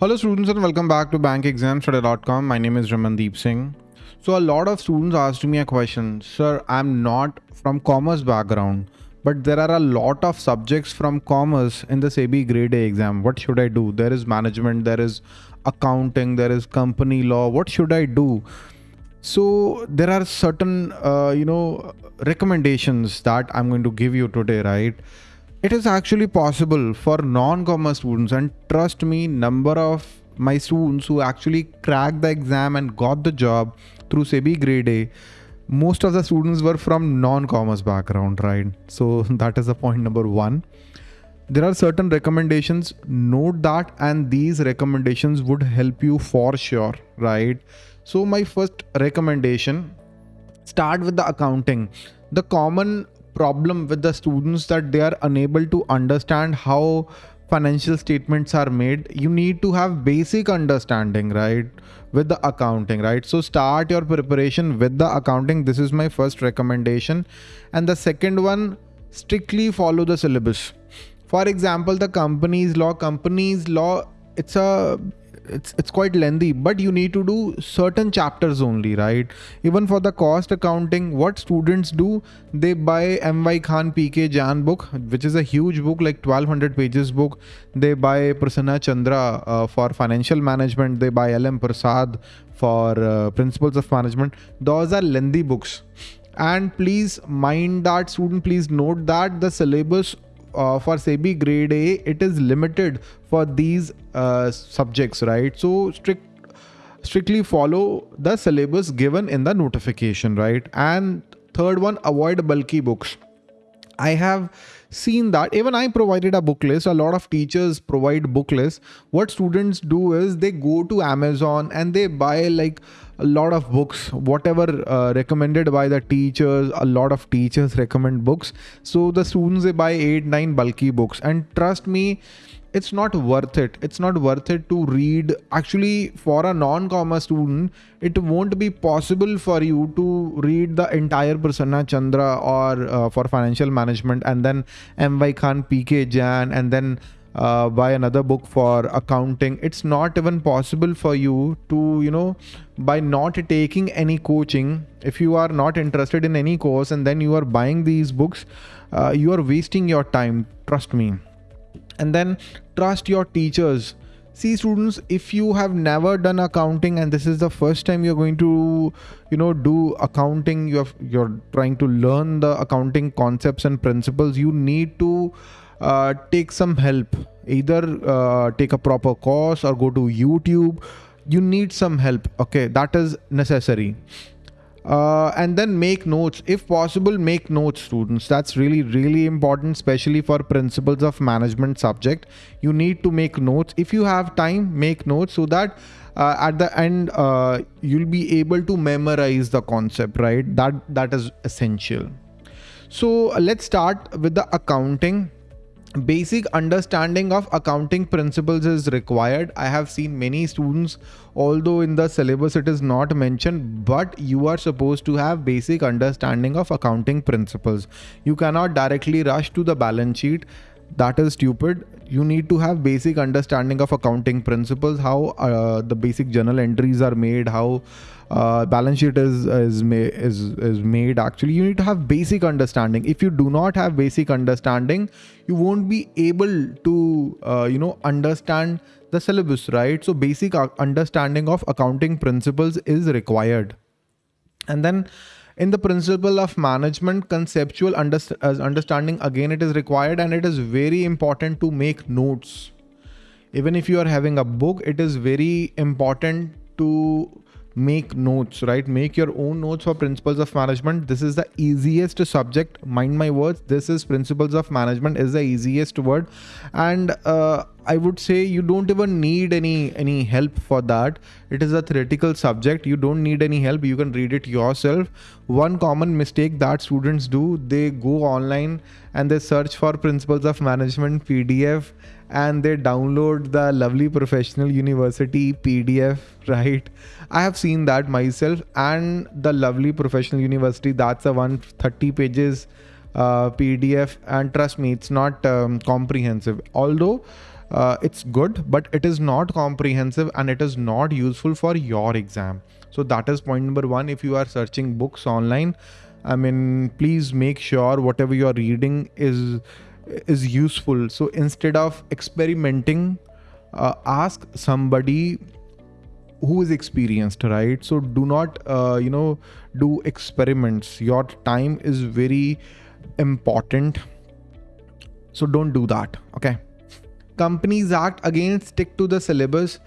Hello students and welcome back to bankexamstoday.com. My name is Ramandeep Singh. So a lot of students asked me a question, sir, I'm not from commerce background, but there are a lot of subjects from commerce in the SEBI grade A exam. What should I do? There is management, there is accounting, there is company law. What should I do? So there are certain, uh, you know, recommendations that I'm going to give you today, right? It is actually possible for non-commerce students and trust me number of my students who actually cracked the exam and got the job through SEBI grade A most of the students were from non-commerce background right? So that is the point number one. There are certain recommendations. Note that and these recommendations would help you for sure right? So my first recommendation start with the accounting. The common problem with the students that they are unable to understand how financial statements are made you need to have basic understanding right with the accounting right? So start your preparation with the accounting. This is my first recommendation. And the second one strictly follow the syllabus. For example the companies law companies law it's a it's it's quite lengthy but you need to do certain chapters only right? Even for the cost accounting what students do they buy M.Y. Khan P.K. Jain book which is a huge book like 1200 pages book. They buy prasanna chandra uh, for financial management. They buy lm prasad for uh, principles of management. Those are lengthy books. And please mind that student please note that the syllabus uh, for SEBI grade A, it is limited for these uh, subjects, right? So strict strictly follow the syllabus given in the notification, right? And third one, avoid bulky books. I have seen that even I provided a book list. A lot of teachers provide book lists. What students do is they go to Amazon and they buy like a lot of books, whatever uh, recommended by the teachers. A lot of teachers recommend books. So the students they buy eight, nine bulky books. And trust me, it's not worth it. It's not worth it to read. Actually for a non-commerce student it won't be possible for you to read the entire prasanna chandra or uh, for financial management and then M.Y. Khan P.K. Jain and then uh, buy another book for accounting. It's not even possible for you to you know by not taking any coaching if you are not interested in any course and then you are buying these books uh, you are wasting your time. Trust me and then trust your teachers. See students if you have never done accounting and this is the first time you're going to you know do accounting you have you're trying to learn the accounting concepts and principles you need to uh, take some help. Either uh, take a proper course or go to youtube. You need some help. Okay that is necessary uh, and then make notes. If possible make notes students. That's really really important especially for principles of management subject. You need to make notes. If you have time make notes so that uh, at the end uh, you'll be able to memorize the concept right? That that is essential. So let's start with the accounting basic understanding of accounting principles is required. I have seen many students although in the syllabus it is not mentioned but you are supposed to have basic understanding of accounting principles. You cannot directly rush to the balance sheet. That is stupid. You need to have basic understanding of accounting principles how uh, the basic journal entries are made how uh, balance sheet is is, is is made. Actually you need to have basic understanding. If you do not have basic understanding you won't be able to uh, you know understand the syllabus right? So basic understanding of accounting principles is required. And then in the principle of management conceptual underst uh, understanding again it is required and it is very important to make notes. Even if you are having a book it is very important to make notes right? Make your own notes for principles of management. This is the easiest subject. Mind my words this is principles of management is the easiest word. And uh, i would say you don't even need any any help for that. It is a theoretical subject. You don't need any help. You can read it yourself. One common mistake that students do they go online and they search for principles of management pdf and they download the lovely professional university pdf right? I have seen that myself and the lovely professional university that's a 130 pages uh, pdf and trust me it's not um, comprehensive. Although uh, it's good but it is not comprehensive and it is not useful for your exam. So that is point number one. If you are searching books online i mean please make sure whatever you are reading is is useful. So instead of experimenting uh, ask somebody who is experienced right? So do not uh, you know do experiments. Your time is very important. So don't do that okay companies act again stick to the syllabus.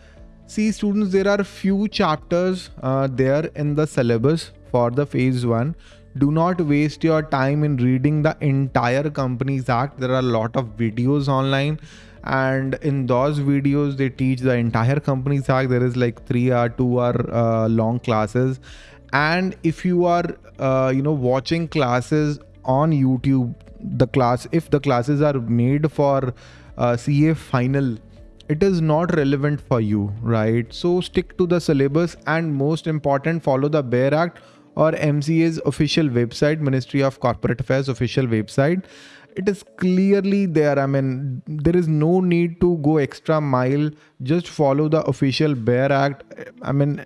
See students there are few chapters uh, there in the syllabus for the phase one. Do not waste your time in reading the entire companies act. There are a lot of videos online and in those videos they teach the entire Companies act. There is like three or two hour uh, long classes. And if you are uh, you know watching classes on youtube the class if the classes are made for uh, ca final it is not relevant for you right? So stick to the syllabus and most important follow the bare act or mca's official website ministry of corporate affairs official website. It is clearly there. I mean there is no need to go extra mile. Just follow the official bare act. I mean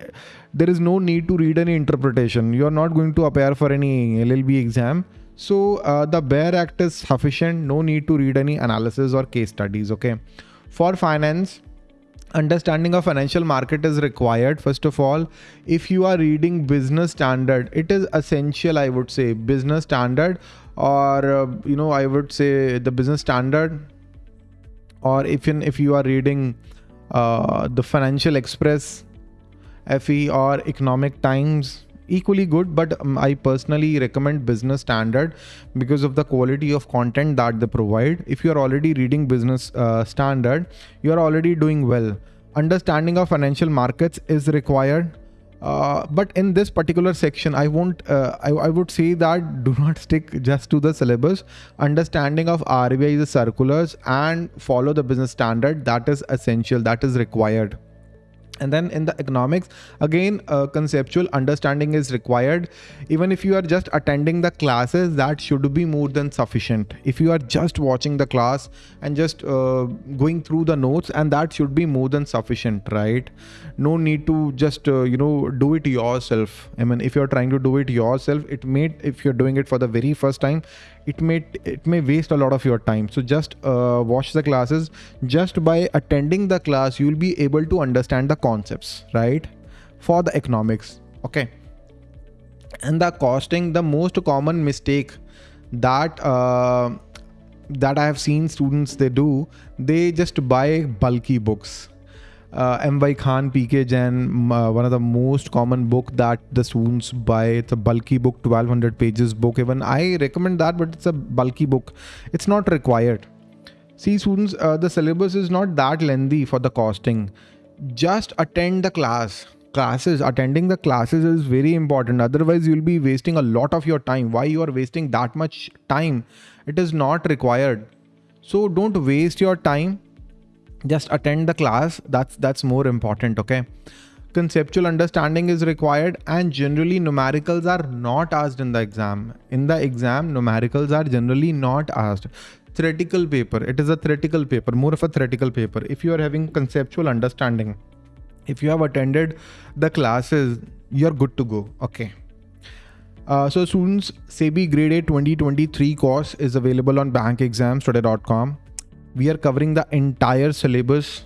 there is no need to read any interpretation. You are not going to appear for any llb exam so uh, the bare act is sufficient. No need to read any analysis or case studies okay? For finance understanding of financial market is required first of all. If you are reading business standard it is essential i would say. Business standard or uh, you know i would say the business standard. Or if in if you are reading uh, the financial express fe or economic times equally good but um, i personally recommend business standard because of the quality of content that they provide. If you are already reading business uh, standard you are already doing well. Understanding of financial markets is required. Uh, but in this particular section i won't uh, I, I would say that do not stick just to the syllabus. Understanding of RBI's circulars and follow the business standard that is essential that is required and then in the economics again uh, conceptual understanding is required. Even if you are just attending the classes that should be more than sufficient. If you are just watching the class and just uh, going through the notes and that should be more than sufficient right? No need to just uh, you know do it yourself. I mean if you're trying to do it yourself it may if you're doing it for the very first time it may it may waste a lot of your time. So just uh, watch the classes. Just by attending the class you'll be able to understand the concepts right? For the economics okay? And the costing the most common mistake that uh, that i have seen students they do they just buy bulky books uh, M.Y. Khan, P.K. Jain, uh, one of the most common book that the students buy. It's a bulky book, 1200 pages book. Even I recommend that, but it's a bulky book. It's not required. See students, uh, the syllabus is not that lengthy for the costing. Just attend the class. Classes, attending the classes is very important. Otherwise, you'll be wasting a lot of your time. Why you are wasting that much time? It is not required. So don't waste your time just attend the class that's that's more important okay? Conceptual understanding is required and generally numericals are not asked in the exam. In the exam numericals are generally not asked. Theoretical paper it is a theoretical paper more of a theoretical paper. If you are having conceptual understanding if you have attended the classes you're good to go okay? Uh, so students SEBI grade A 2023 course is available on bankexamstoday.com we are covering the entire syllabus.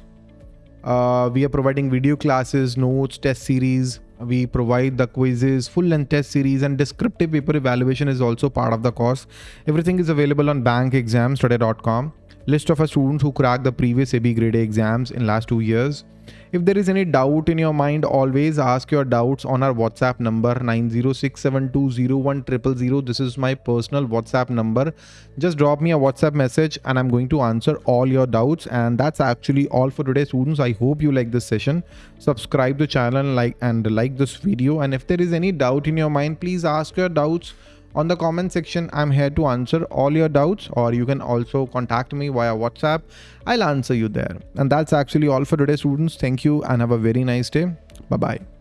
Uh, we are providing video classes notes test series. We provide the quizzes full length test series and descriptive paper evaluation is also part of the course. Everything is available on bankexamstoday.com list of our students who cracked the previous SEBI grade A exams in last two years if there is any doubt in your mind, always ask your doubts on our WhatsApp number 906720100. This is my personal WhatsApp number. Just drop me a WhatsApp message and I'm going to answer all your doubts. And that's actually all for today, students. I hope you like this session. Subscribe the channel like and like this video. And if there is any doubt in your mind, please ask your doubts on the comment section i'm here to answer all your doubts or you can also contact me via whatsapp. I'll answer you there. And that's actually all for today students. Thank you and have a very nice day. Bye bye